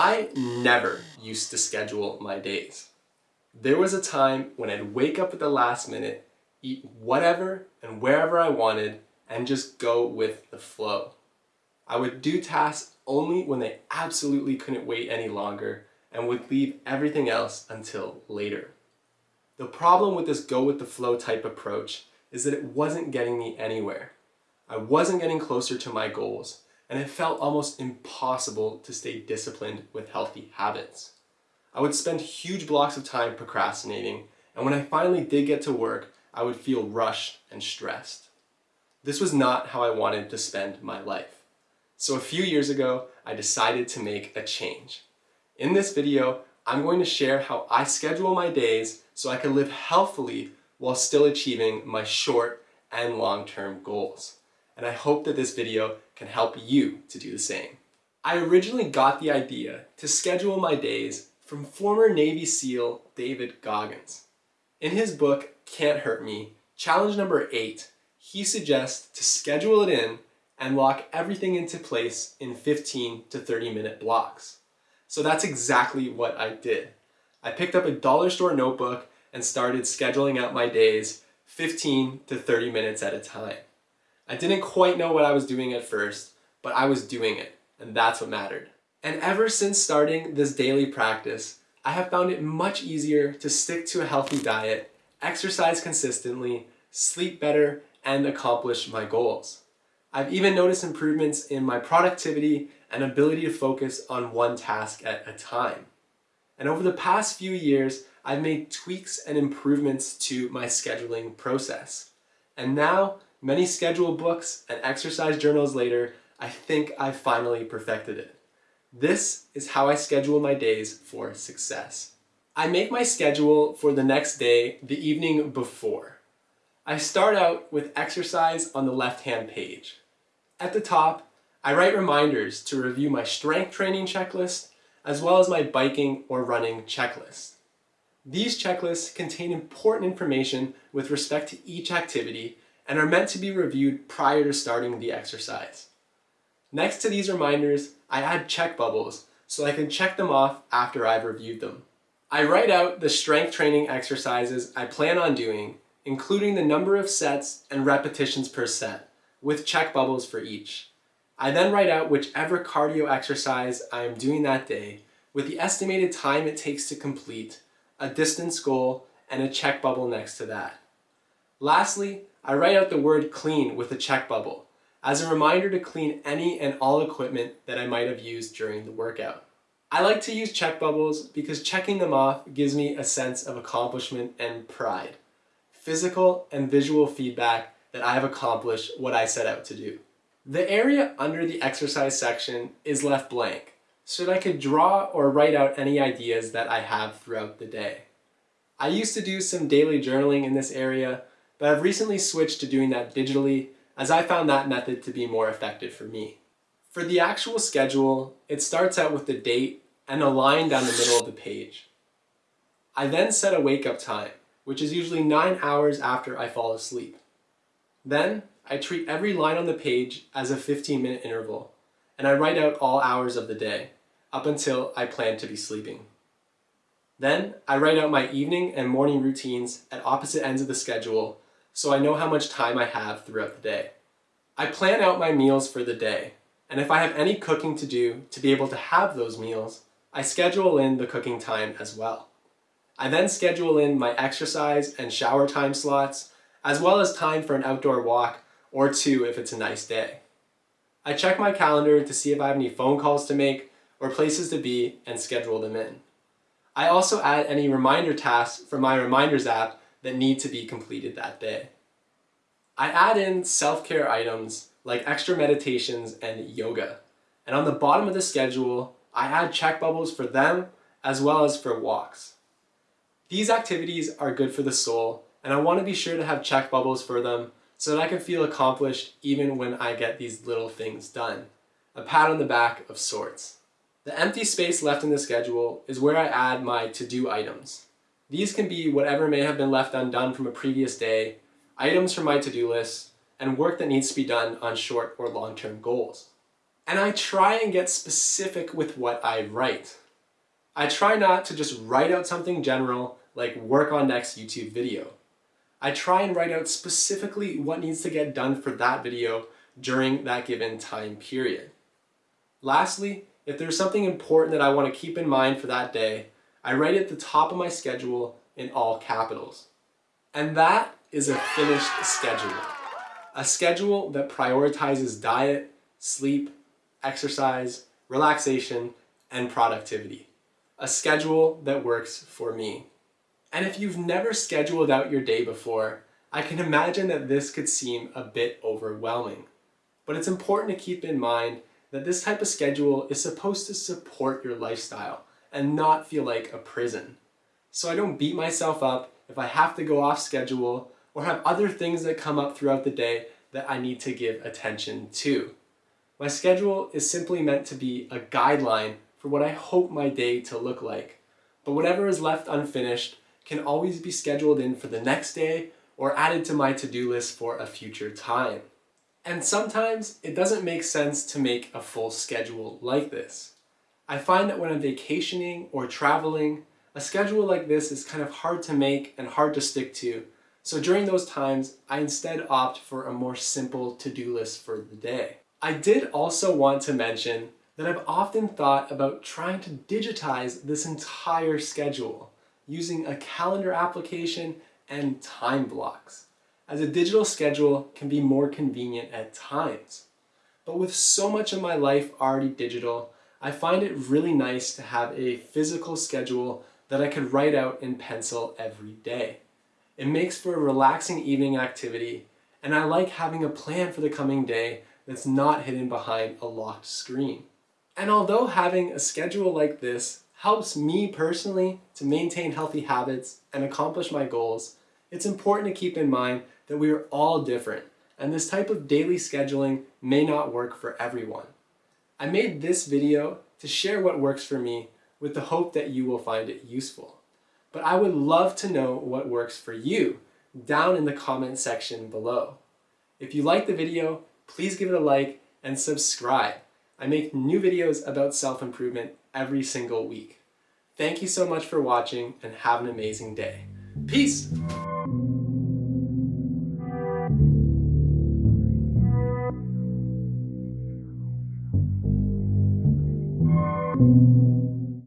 I never used to schedule my days. There was a time when I'd wake up at the last minute, eat whatever and wherever I wanted, and just go with the flow. I would do tasks only when they absolutely couldn't wait any longer and would leave everything else until later. The problem with this go with the flow type approach is that it wasn't getting me anywhere. I wasn't getting closer to my goals and it felt almost impossible to stay disciplined with healthy habits. I would spend huge blocks of time procrastinating and when I finally did get to work, I would feel rushed and stressed. This was not how I wanted to spend my life. So a few years ago, I decided to make a change. In this video, I'm going to share how I schedule my days so I can live healthfully while still achieving my short and long-term goals. And I hope that this video can help you to do the same. I originally got the idea to schedule my days from former Navy SEAL David Goggins. In his book, Can't Hurt Me, challenge number eight, he suggests to schedule it in and lock everything into place in 15 to 30 minute blocks. So that's exactly what I did. I picked up a dollar store notebook and started scheduling out my days 15 to 30 minutes at a time. I didn't quite know what I was doing at first, but I was doing it, and that's what mattered. And ever since starting this daily practice, I have found it much easier to stick to a healthy diet, exercise consistently, sleep better, and accomplish my goals. I've even noticed improvements in my productivity and ability to focus on one task at a time. And over the past few years, I've made tweaks and improvements to my scheduling process. And now, many schedule books and exercise journals later, I think I've finally perfected it. This is how I schedule my days for success. I make my schedule for the next day the evening before. I start out with exercise on the left-hand page. At the top, I write reminders to review my strength training checklist as well as my biking or running checklist. These checklists contain important information with respect to each activity and are meant to be reviewed prior to starting the exercise. Next to these reminders, I add check bubbles so I can check them off after I've reviewed them. I write out the strength training exercises I plan on doing including the number of sets and repetitions per set, with check bubbles for each. I then write out whichever cardio exercise I am doing that day, with the estimated time it takes to complete, a distance goal, and a check bubble next to that. Lastly, I write out the word clean with a check bubble, as a reminder to clean any and all equipment that I might have used during the workout. I like to use check bubbles because checking them off gives me a sense of accomplishment and pride physical and visual feedback that I have accomplished what I set out to do. The area under the exercise section is left blank so that I could draw or write out any ideas that I have throughout the day. I used to do some daily journaling in this area, but I've recently switched to doing that digitally as I found that method to be more effective for me. For the actual schedule, it starts out with the date and a line down the middle of the page. I then set a wake up time which is usually 9 hours after I fall asleep. Then, I treat every line on the page as a 15 minute interval, and I write out all hours of the day, up until I plan to be sleeping. Then, I write out my evening and morning routines at opposite ends of the schedule so I know how much time I have throughout the day. I plan out my meals for the day, and if I have any cooking to do to be able to have those meals, I schedule in the cooking time as well. I then schedule in my exercise and shower time slots, as well as time for an outdoor walk or two if it's a nice day. I check my calendar to see if I have any phone calls to make or places to be and schedule them in. I also add any reminder tasks from my reminders app that need to be completed that day. I add in self-care items like extra meditations and yoga. And on the bottom of the schedule, I add check bubbles for them as well as for walks. These activities are good for the soul, and I want to be sure to have check bubbles for them so that I can feel accomplished even when I get these little things done. A pat on the back of sorts. The empty space left in the schedule is where I add my to-do items. These can be whatever may have been left undone from a previous day, items from my to-do list, and work that needs to be done on short or long-term goals. And I try and get specific with what I write. I try not to just write out something general like work on next YouTube video. I try and write out specifically what needs to get done for that video during that given time period. Lastly, if there's something important that I want to keep in mind for that day, I write it at the top of my schedule in all capitals. And that is a finished schedule. A schedule that prioritizes diet, sleep, exercise, relaxation, and productivity. A schedule that works for me. And if you've never scheduled out your day before, I can imagine that this could seem a bit overwhelming. But it's important to keep in mind that this type of schedule is supposed to support your lifestyle and not feel like a prison. So I don't beat myself up if I have to go off schedule or have other things that come up throughout the day that I need to give attention to. My schedule is simply meant to be a guideline for what I hope my day to look like. But whatever is left unfinished can always be scheduled in for the next day or added to my to-do list for a future time. And sometimes it doesn't make sense to make a full schedule like this. I find that when I'm vacationing or traveling, a schedule like this is kind of hard to make and hard to stick to. So during those times, I instead opt for a more simple to-do list for the day. I did also want to mention that I've often thought about trying to digitize this entire schedule using a calendar application and time blocks, as a digital schedule can be more convenient at times. But with so much of my life already digital, I find it really nice to have a physical schedule that I could write out in pencil every day. It makes for a relaxing evening activity, and I like having a plan for the coming day that's not hidden behind a locked screen. And although having a schedule like this helps me personally to maintain healthy habits and accomplish my goals, it's important to keep in mind that we are all different and this type of daily scheduling may not work for everyone. I made this video to share what works for me with the hope that you will find it useful. But I would love to know what works for you down in the comment section below. If you like the video, please give it a like and subscribe. I make new videos about self-improvement every single week. Thank you so much for watching and have an amazing day. Peace!